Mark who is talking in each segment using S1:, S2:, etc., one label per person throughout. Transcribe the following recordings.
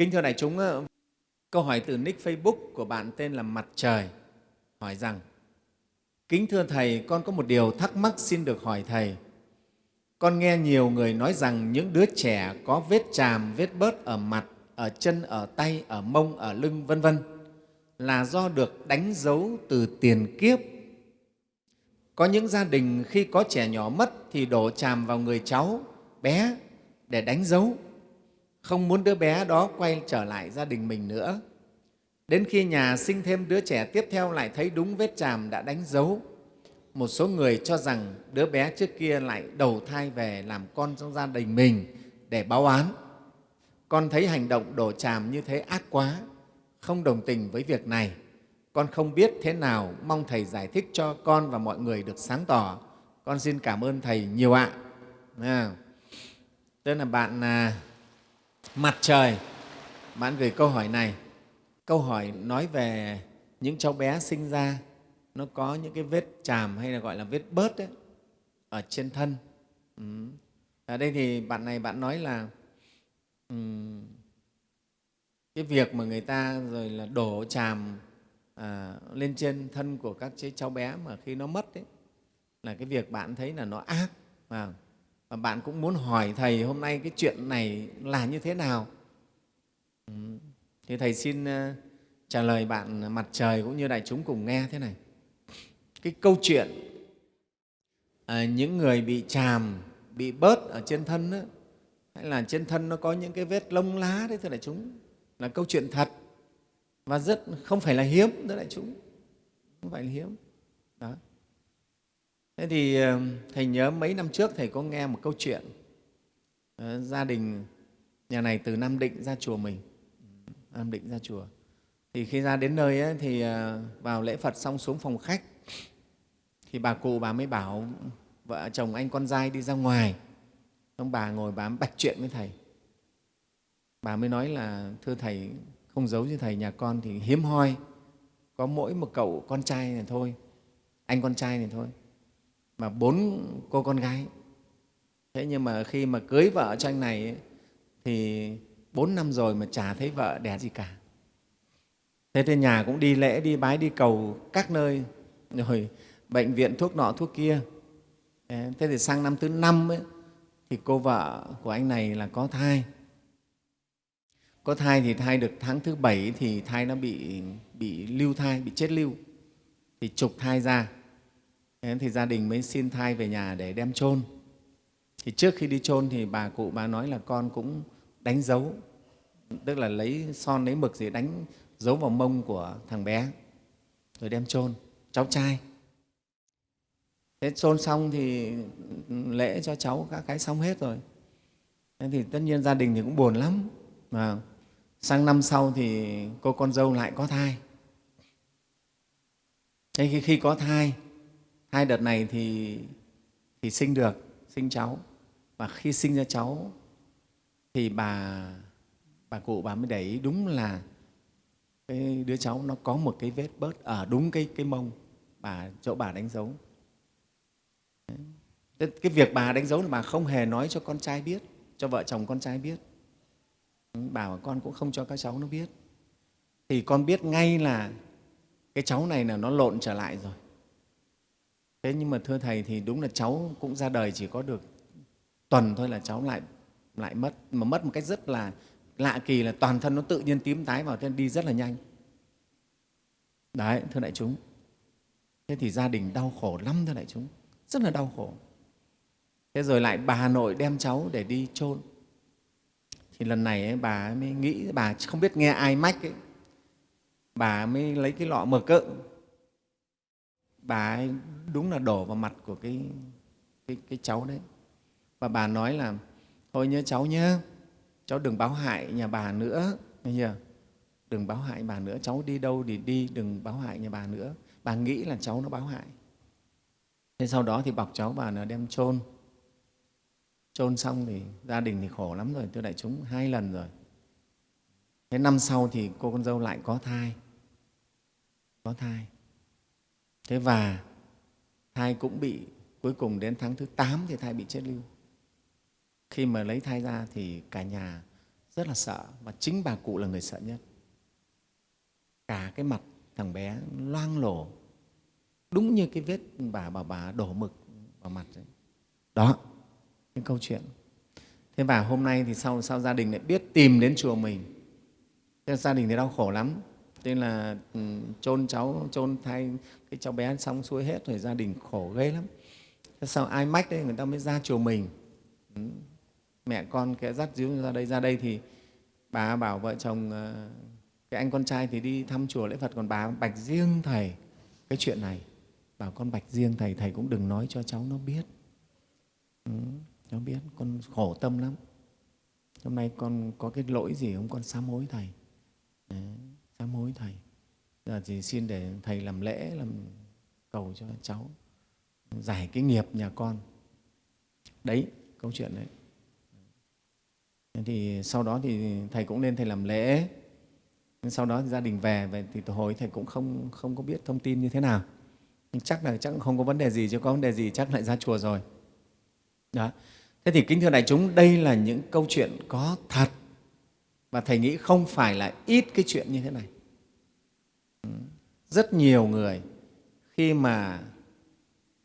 S1: Kính thưa đại chúng, ờ, câu hỏi từ nick Facebook của bạn tên là Mặt Trời hỏi rằng Kính thưa Thầy, con có một điều thắc mắc xin được hỏi Thầy. Con nghe nhiều người nói rằng những đứa trẻ có vết chàm, vết bớt ở mặt, ở chân, ở tay, ở mông, ở lưng, vân vân là do được đánh dấu từ tiền kiếp. Có những gia đình khi có trẻ nhỏ mất thì đổ chàm vào người cháu bé để đánh dấu, không muốn đứa bé đó quay trở lại gia đình mình nữa. Đến khi nhà sinh thêm đứa trẻ tiếp theo lại thấy đúng vết chàm đã đánh dấu. Một số người cho rằng đứa bé trước kia lại đầu thai về làm con trong gia đình mình để báo án. Con thấy hành động đổ chàm như thế ác quá, không đồng tình với việc này. Con không biết thế nào, mong Thầy giải thích cho con và mọi người được sáng tỏ. Con xin cảm ơn Thầy nhiều ạ. À, tức là bạn à, Mặt Trời, bạn gửi câu hỏi này. Câu hỏi nói về những cháu bé sinh ra nó có những cái vết chàm hay là gọi là vết bớt ấy, ở trên thân. Ừ. Ở đây thì bạn này bạn nói là um, cái việc mà người ta rồi là đổ chàm à, lên trên thân của các cháu bé mà khi nó mất ấy, là cái việc bạn thấy là nó ác và, và bạn cũng muốn hỏi thầy hôm nay cái chuyện này là như thế nào? Ừ. Thì thầy xin ờ, trả lời bạn mặt trời cũng như đại chúng cùng nghe thế này. Cái câu chuyện à, những người bị chàm bị bớt ở trên thân đó, hay là trên thân nó có những cái vết lông lá đấy thưa đại chúng là câu chuyện thật. Và rất không phải là hiếm thưa đại chúng không phải là hiếm thế thì ờ, thầy nhớ mấy năm trước thầy có nghe một câu chuyện ờ, gia đình nhà này từ nam định ra chùa mình. Nam định ra chùa. Thì khi ra đến nơi ấy, thì ờ, vào lễ phật xong xuống phòng khách thì bà cụ bà mới bảo vợ chồng anh con trai đi ra ngoài. Ông bà ngồi bà bạch chuyện với thầy. Bà mới nói là thưa thầy không giấu với thầy nhà con thì hiếm hoi. Có mỗi một cậu con trai này thôi anh con trai này thôi mà bốn cô con gái. Thế nhưng mà khi mà cưới vợ cho anh này ấy, thì bốn năm rồi mà chả thấy vợ đẻ gì cả. Thế thì nhà cũng đi lễ đi bái đi cầu các nơi. Rồi bệnh viện thuốc nọ thuốc kia. Thế thì sang năm thứ năm ấy, thì cô vợ của anh này là có thai. Có thai thì thai được tháng thứ bảy thì thai nó bị bị lưu thai bị chết lưu. Thì trục thai ra thế thì gia đình mới xin thai về nhà để đem chôn. Thì trước khi đi chôn thì bà cụ bà nói là con cũng đánh dấu tức là lấy son lấy mực gì đánh dấu vào mông của thằng bé rồi đem chôn. Cháu trai. Thế chôn xong thì lễ cho cháu các cái xong hết rồi. Thế thì tất nhiên gia đình thì cũng buồn lắm. Mà sang năm sau thì cô con dâu lại có thai. Thế khi, khi có thai hai đợt này thì thì sinh được, sinh cháu. Và khi sinh ra cháu thì bà bà cụ bà mới để ý đúng là cái đứa cháu nó có một cái vết bớt ở đúng cái cái mông bà, chỗ bà đánh dấu. Cái việc bà đánh dấu là bà không hề nói cho con trai biết, cho vợ chồng con trai biết. Bà và con cũng không cho các cháu nó biết. Thì con biết ngay là cái cháu này là nó lộn trở lại rồi thế nhưng mà thưa thầy thì đúng là cháu cũng ra đời chỉ có được tuần thôi là cháu lại lại mất mà mất một cách rất là lạ kỳ là toàn thân nó tự nhiên tím tái vào thế đi rất là nhanh. Đấy thưa đại chúng. Thế thì gia đình đau khổ lắm thưa đại chúng rất là đau khổ. Thế rồi lại bà nội đem cháu để đi chôn. Thì lần này ấy, bà mới nghĩ bà không biết nghe ai mách ấy, bà mới lấy cái lọ mực cỡ bà ấy đúng là đổ vào mặt của cái, cái, cái cháu đấy. Và bà nói là thôi nhớ cháu nhé cháu đừng báo hại nhà bà nữa. Nghe chưa? Đừng báo hại bà nữa cháu đi đâu thì đi đừng báo hại nhà bà nữa. Bà nghĩ là cháu nó báo hại. Thế sau đó thì bọc cháu bà nó đem chôn. Chôn xong thì gia đình thì khổ lắm rồi thưa đại chúng hai lần rồi. Thế năm sau thì cô con dâu lại có thai. Có thai thế và thai cũng bị, cuối cùng đến tháng thứ 8 thì thai bị chết lưu. Khi mà lấy thai ra thì cả nhà rất là sợ và chính bà cụ là người sợ nhất. Cả cái mặt thằng bé loang lổ, đúng như cái vết bà bà bà đổ mực vào mặt đấy đó, cái câu chuyện. Thế và hôm nay thì sau sau gia đình lại biết tìm đến chùa mình. Thế gia đình thì đau khổ lắm tên là ừ, chôn cháu chôn thay cái cháu bé xong xuôi hết rồi gia đình khổ ghê lắm. Thế sau ai mách đấy người ta mới ra chùa mình. Ừ. Mẹ con cái dắt díu ra đây ra đây thì bà bảo vợ chồng ờ, cái anh con trai thì đi thăm chùa lễ phật còn bà bạch riêng thầy. Cái chuyện này bảo con bạch riêng thầy thầy cũng đừng nói cho cháu nó biết. Ừ, nó biết con khổ tâm lắm. Hôm nay con có cái lỗi gì không? Con sám hối thầy. Đấy, sám hối thầy. Giờ thì xin để thầy làm lễ, làm cầu cho cháu giải cái nghiệp nhà con. Đấy, câu chuyện đấy. Thì sau đó thì thầy cũng nên thầy làm lễ. Sau đó thì gia đình về về thì hồi thầy cũng không không có biết thông tin như thế nào. Nhưng chắc là chắc không có vấn đề gì, chứ có vấn đề gì chắc lại ra chùa rồi. Đó. Thế thì kính thưa đại chúng, đây là những câu chuyện có thật và thầy nghĩ không phải là ít cái chuyện như thế này. Rất nhiều người khi mà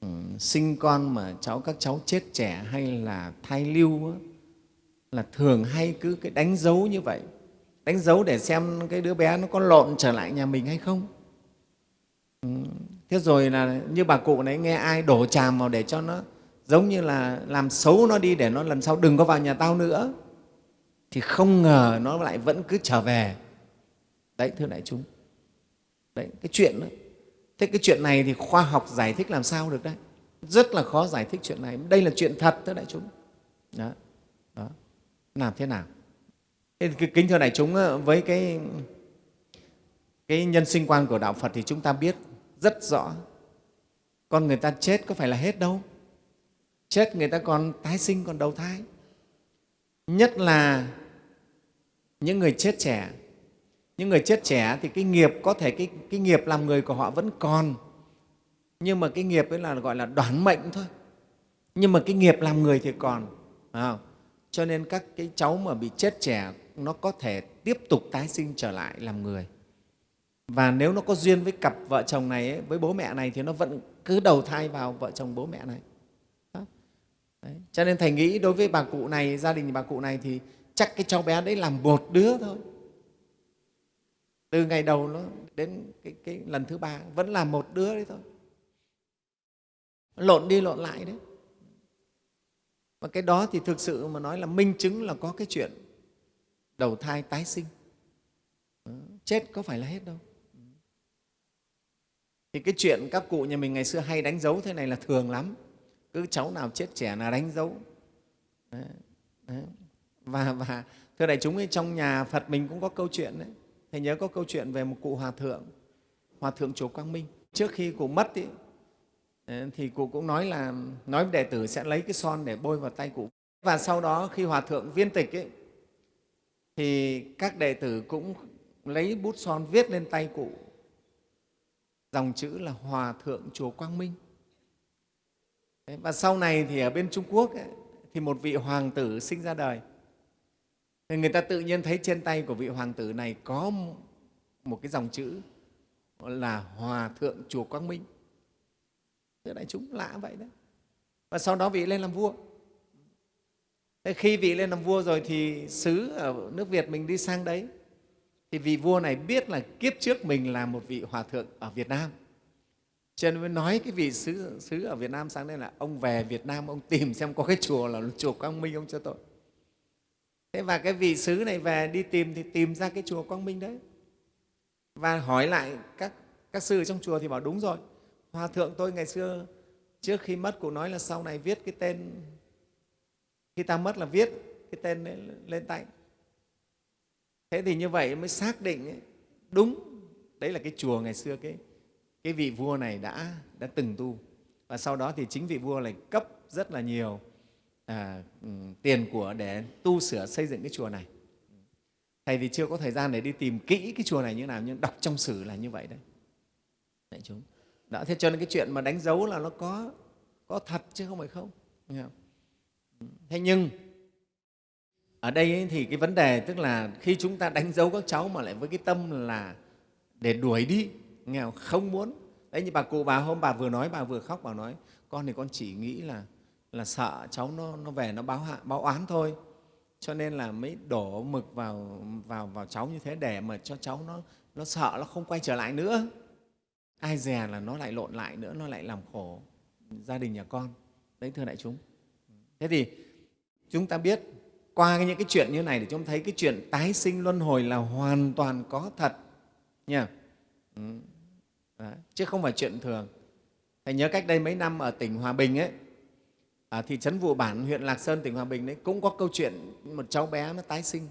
S1: ừ, sinh con mà cháu các cháu chết trẻ hay là thai lưu á, là thường hay cứ cái đánh dấu như vậy. Đánh dấu để xem cái đứa bé nó có lộn trở lại nhà mình hay không. Ừ. thế rồi là như bà cụ này nghe ai đổ tràm vào để cho nó giống như là làm xấu nó đi để nó lần sau đừng có vào nhà tao nữa thì không ngờ nó lại vẫn cứ trở về. Đấy thưa đại chúng. Đấy cái chuyện đó. Thế cái chuyện này thì khoa học giải thích làm sao được đấy? Rất là khó giải thích chuyện này. Đây là chuyện thật thưa đại chúng. Đó, đó. làm thế nào? Thế thì kính thưa đại chúng ờ, với cái cái nhân sinh quan của đạo phật thì chúng ta biết rất rõ. Con người ta chết có phải là hết đâu. Chết người ta còn tái sinh còn đầu thai. Nhất là những người chết trẻ. Những người chết trẻ thì cái nghiệp có thể cái, cái nghiệp làm người của họ vẫn còn. Nhưng mà cái nghiệp ấy là gọi là đoán mệnh thôi. Nhưng mà cái nghiệp làm người thì còn phải không? cho nên các cái cháu mà bị chết trẻ nó có thể tiếp tục tái sinh trở lại làm người. Và nếu nó có duyên với cặp vợ chồng này ấy, với bố mẹ này thì nó vẫn cứ đầu thai vào vợ chồng bố mẹ này. Đấy. cho nên thầy nghĩ đối với bà cụ này gia đình bà cụ này thì chắc cái cháu bé đấy làm một đứa thôi. Từ ngày đầu nó đến cái, cái lần thứ ba vẫn là một đứa đấy thôi. Lộn đi lộn lại đấy. Và cái đó thì thực sự mà nói là minh chứng là có cái chuyện đầu thai tái sinh. Ừ, chết có phải là hết đâu. Thì cái chuyện các cụ nhà mình ngày xưa hay đánh dấu thế này là thường lắm. Cứ cháu nào chết trẻ là đánh dấu. Đấy. Đấy và và thưa đại chúng ấy, trong nhà phật mình cũng có câu chuyện đấy. Thầy nhớ có câu chuyện về một cụ hòa thượng hòa thượng chùa quang minh. Trước khi cụ mất ý, ờ, thì cụ cũng nói là nói với đệ tử sẽ lấy cái son để bôi vào tay cụ. Và sau đó khi hòa thượng viên tịch ấy, thì các đệ tử cũng lấy bút son viết lên tay cụ. Dòng chữ là hòa thượng chùa quang minh. Và sau này thì ở bên trung quốc ấy, thì một vị hoàng tử sinh ra đời người ta tự nhiên thấy trên tay của vị hoàng tử này có một cái dòng chữ là hòa thượng chùa quang minh. Thưa đại chúng lạ vậy đấy. Và sau đó vị lên làm vua. Thế khi vị lên làm vua rồi thì sứ ở nước Việt mình đi sang đấy. Thì vị vua này biết là kiếp trước mình là một vị hòa thượng ở Việt Nam. Cho nên mới nói cái vị sứ, sứ ở Việt Nam sang đây là ông về Việt Nam ông tìm xem có cái chùa là chùa Quang Minh ông cho tôi thế và cái vị sứ này về đi tìm thì tìm ra cái chùa Quang Minh đấy. Và hỏi lại các các sư trong chùa thì bảo đúng rồi. Hòa thượng tôi ngày xưa trước khi mất cụ nói là sau này viết cái tên khi ta mất là viết cái tên lên, lên tay. Thế thì như vậy mới xác định ấy, đúng đấy là cái chùa ngày xưa cái cái vị vua này đã đã từng tu. Và sau đó thì chính vị vua này cấp rất là nhiều à, ừ, tiền của để tu sửa xây dựng cái chùa này. Thầy thì chưa có thời gian để đi tìm kỹ cái chùa này như nào nhưng đọc trong sử là như vậy đấy. Đại chúng. Đó thế cho nên cái chuyện mà đánh dấu là nó có có thật chứ không phải không, không? thế nhưng ở đây ấy, thì cái vấn đề tức là khi chúng ta đánh dấu các cháu mà lại với cái tâm là để đuổi đi nghèo không muốn. Đấy như bà cụ bà hôm bà vừa nói bà vừa khóc bà nói con thì con chỉ nghĩ là là sợ cháu nó, nó về nó báo hạ báo oán thôi. Cho nên là mới đổ mực vào vào vào cháu như thế để mà cho cháu nó nó sợ nó không quay trở lại nữa. Ai dè là nó lại lộn lại nữa nó lại làm khổ gia đình nhà con. Đấy thưa đại chúng. Thế thì chúng ta biết qua những cái chuyện như này để chúng ta thấy cái chuyện tái sinh luân hồi là hoàn toàn có thật nha. Ừ. Chứ không phải chuyện thường. Thầy nhớ cách đây mấy năm ở tỉnh hòa bình ấy ở thị trấn vụ bản huyện lạc sơn tỉnh hòa bình đấy cũng có câu chuyện một cháu bé nó tái sinh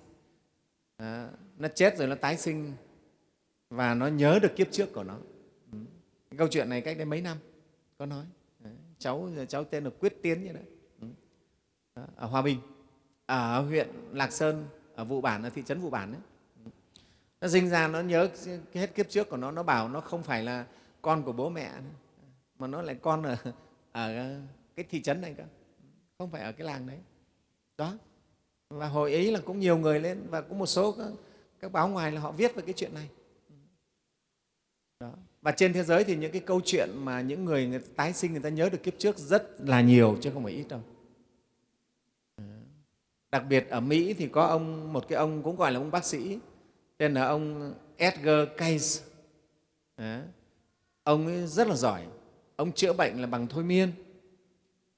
S1: à, nó chết rồi nó tái sinh và nó nhớ được kiếp trước của nó ừ. câu chuyện này cách đây mấy năm có nói đấy. cháu cháu tên là quyết tiến như đấy ừ. ở hòa bình ở huyện lạc sơn ở vụ bản ở thị trấn vụ bản đấy ừ. nó sinh ra nó nhớ hết kiếp trước của nó nó bảo nó không phải là con của bố mẹ mà nó lại con ở, ở cái thị trấn này cơ. Không phải ở cái làng đấy. Đó. Và hồi ấy là cũng nhiều người lên và cũng một số các, các báo ngoài là họ viết về cái chuyện này. Đó. và trên thế giới thì những cái câu chuyện mà những người, người tái sinh người ta nhớ được kiếp trước rất là nhiều chứ không phải ít đâu. Đặc biệt ở mỹ thì có ông một cái ông cũng gọi là ông bác sĩ tên là ông edgar cayce. Ông ấy rất là giỏi. Ông chữa bệnh là bằng thôi miên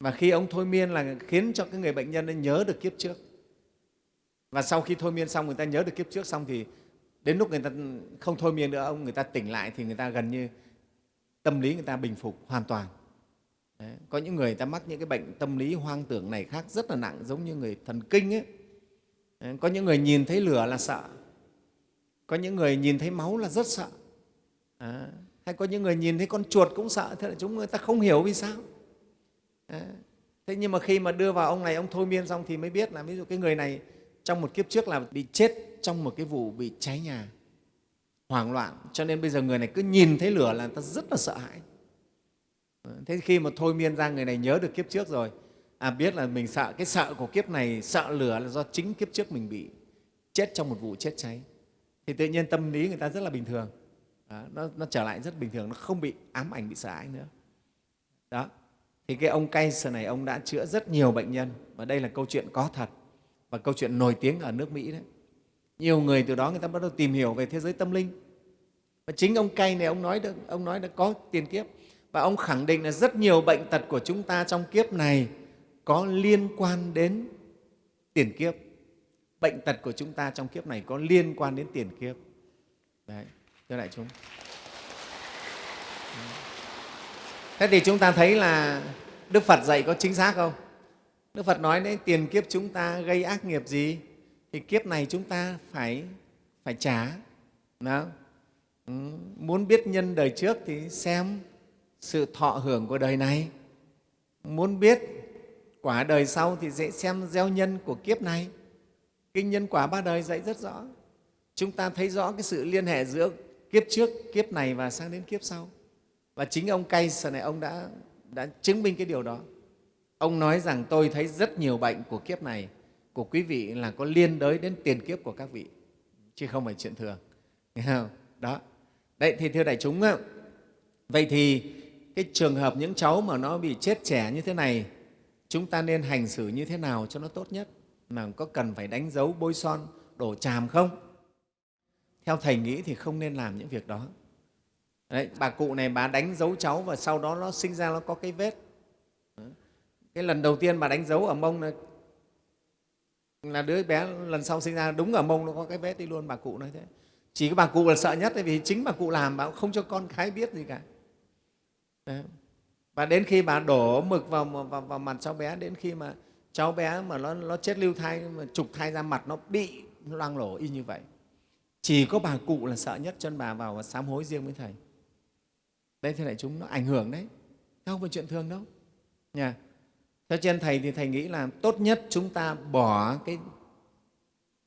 S1: và khi ông thôi miên là khiến cho cái người bệnh nhân ấy nhớ được kiếp trước và sau khi thôi miên xong người ta nhớ được kiếp trước xong thì đến lúc người ta không thôi miên nữa ông người ta tỉnh lại thì người ta gần như tâm lý người ta bình phục hoàn toàn Đấy. có những người ta mắc những cái bệnh tâm lý hoang tưởng này khác rất là nặng giống như người thần kinh ấy Đấy. có những người nhìn thấy lửa là sợ có những người nhìn thấy máu là rất sợ à, hay có những người nhìn thấy con chuột cũng sợ thế là chúng người ta không hiểu vì sao thế nhưng mà khi mà đưa vào ông này ông thôi miên xong thì mới biết là ví dụ cái người này trong một kiếp trước là bị chết trong một cái vụ bị cháy nhà hoảng loạn. Cho nên bây giờ người này cứ nhìn thấy lửa là người ta rất là sợ hãi. Thế khi mà thôi miên ra người này nhớ được kiếp trước rồi. À, biết là mình sợ cái sợ của kiếp này sợ lửa là do chính kiếp trước mình bị chết trong một vụ chết cháy. Thì tự nhiên tâm lý người ta rất là bình thường. Đó, nó, nó trở lại rất bình thường nó không bị ám ảnh bị sợ hãi nữa. Đó thì cái ông Kaiser này, ông đã chữa rất nhiều bệnh nhân. Và đây là câu chuyện có thật. Và câu chuyện nổi tiếng ở nước Mỹ đấy. Nhiều người từ đó, người ta bắt đầu tìm hiểu về thế giới tâm linh. Và chính ông cay này, ông nói được, ông nói đã có tiền kiếp. Và ông khẳng định là rất nhiều bệnh tật của chúng ta trong kiếp này có liên quan đến tiền kiếp. Bệnh tật của chúng ta trong kiếp này có liên quan đến tiền kiếp. Đấy, thưa đại chúng thế thì chúng ta thấy là đức phật dạy có chính xác không? Đức phật nói đấy, tiền kiếp chúng ta gây ác nghiệp gì, thì kiếp này chúng ta phải phải trả. Đó. Ừ. muốn biết nhân đời trước thì xem sự thọ hưởng của đời này. Muốn biết quả đời sau thì dễ xem gieo nhân của kiếp này. Kinh nhân quả ba đời dạy rất rõ. Chúng ta thấy rõ cái sự liên hệ giữa kiếp trước, kiếp này và sang đến kiếp sau và chính ông Kaiser này ông đã, đã chứng minh cái điều đó. Ông nói rằng tôi thấy rất nhiều bệnh của kiếp này của quý vị là có liên đới đến tiền kiếp của các vị chứ không phải chuyện thường. Nghe không? Đó. Đấy thì thưa đại chúng vậy thì cái trường hợp những cháu mà nó bị chết trẻ như thế này chúng ta nên hành xử như thế nào cho nó tốt nhất? Mà có cần phải đánh dấu bôi son đổ tràm không? Theo thầy nghĩ thì không nên làm những việc đó. Đấy, bà cụ này bà đánh dấu cháu và sau đó nó sinh ra nó có cái vết. Cái lần đầu tiên bà đánh dấu ở mông là, là đứa bé lần sau sinh ra đúng ở mông nó có cái vết đi luôn bà cụ nói thế. Chỉ có bà cụ là sợ nhất vì chính bà cụ làm bà không cho con cái biết gì cả. Đấy. và đến khi bà đổ mực vào, vào, vào mặt cháu bé đến khi mà cháu bé mà nó, nó chết lưu thai mà trục thai ra mặt nó bị loang lổ y như vậy. Chỉ có bà cụ là sợ nhất chân bà vào và sám hối riêng với thầy đây thì lại chúng nó ảnh hưởng đấy. Không phải chuyện thường đâu. Nha. Theo trên thầy thì thầy nghĩ là tốt nhất chúng ta bỏ cái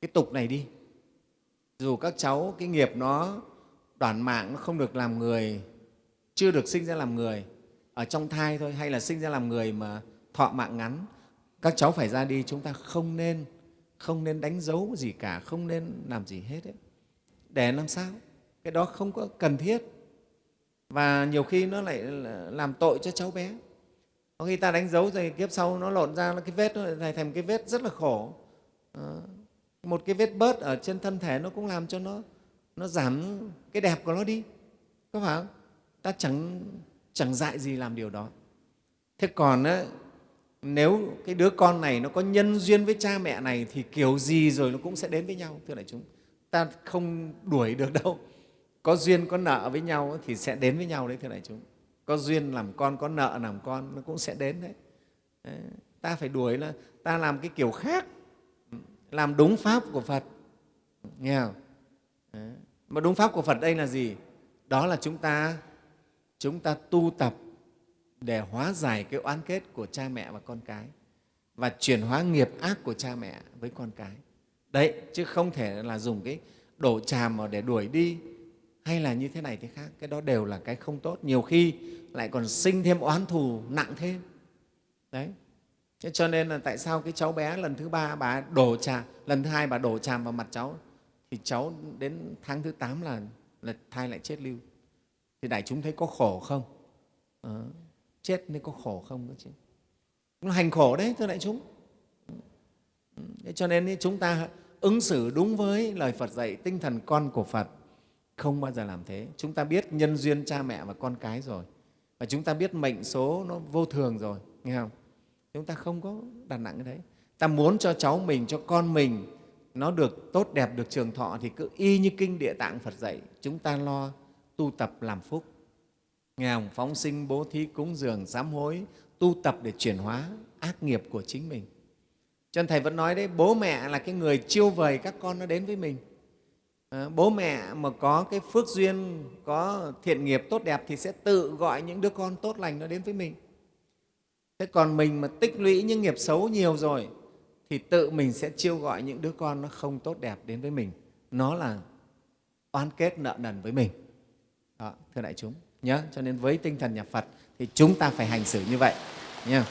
S1: cái tục này đi. Dù các cháu, cái nghiệp nó đoản mạng, nó không được làm người, chưa được sinh ra làm người, ở trong thai thôi, hay là sinh ra làm người mà thọ mạng ngắn, các cháu phải ra đi, chúng ta không nên không nên đánh dấu gì cả, không nên làm gì hết ấy. để làm sao? Cái đó không có cần thiết và nhiều khi nó lại làm tội cho cháu bé. Có khi ta đánh dấu rồi kiếp sau nó lộn ra cái vết nó lại thành cái vết rất là khổ. À, một cái vết bớt ở trên thân thể nó cũng làm cho nó nó giảm cái đẹp của nó đi. Có phải không? Ta chẳng chẳng dại gì làm điều đó. Thế còn á, nếu cái đứa con này nó có nhân duyên với cha mẹ này thì kiểu gì rồi nó cũng sẽ đến với nhau thưa đại chúng. Ta không đuổi được đâu có duyên có nợ với nhau thì sẽ đến với nhau đấy thưa đại chúng có duyên làm con có nợ làm con nó cũng sẽ đến đấy, đấy. ta phải đuổi là ta làm cái kiểu khác làm đúng pháp của phật nghe không đấy. mà đúng pháp của phật đây là gì đó là chúng ta chúng ta tu tập để hóa giải cái oán kết của cha mẹ và con cái và chuyển hóa nghiệp ác của cha mẹ với con cái đấy chứ không thể là dùng cái đổ tràm mà để đuổi đi hay là như thế này thế khác cái đó đều là cái không tốt. Nhiều khi lại còn sinh thêm oán thù nặng thêm. Đấy. Thế cho nên là tại sao cái cháu bé lần thứ ba bà đổ tràm lần thứ hai bà đổ tràm vào mặt cháu thì cháu đến tháng thứ tám là, là thai lại chết lưu. Thì đại chúng thấy có khổ không? À, chết nên có khổ không đó chứ? Nó hành khổ đấy thưa đại chúng. Thế cho nên chúng ta ứng xử đúng với lời phật dạy tinh thần con của phật không bao giờ làm thế. Chúng ta biết nhân duyên cha mẹ và con cái rồi. Và chúng ta biết mệnh số nó vô thường rồi, nghe không? Chúng ta không có đặt nặng cái đấy. Ta muốn cho cháu mình, cho con mình nó được tốt đẹp, được trường thọ thì cứ y như kinh địa tạng phật dạy, chúng ta lo tu tập làm phúc. Nghe không? phóng sinh bố thí cúng dường sám hối, tu tập để chuyển hóa ác nghiệp của chính mình. Cho nên thầy vẫn nói đấy, bố mẹ là cái người chiêu vời các con nó đến với mình à, bố mẹ mà có cái phước duyên có thiện nghiệp tốt đẹp thì sẽ tự gọi những đứa con tốt lành nó đến với mình. Thế còn mình mà tích lũy những nghiệp xấu nhiều rồi thì tự mình sẽ chiêu gọi những đứa con nó không tốt đẹp đến với mình. Nó là oan kết nợ nần với mình. Đó, thưa đại chúng nhớ cho nên với tinh thần nhà phật thì chúng ta phải hành xử như vậy nhé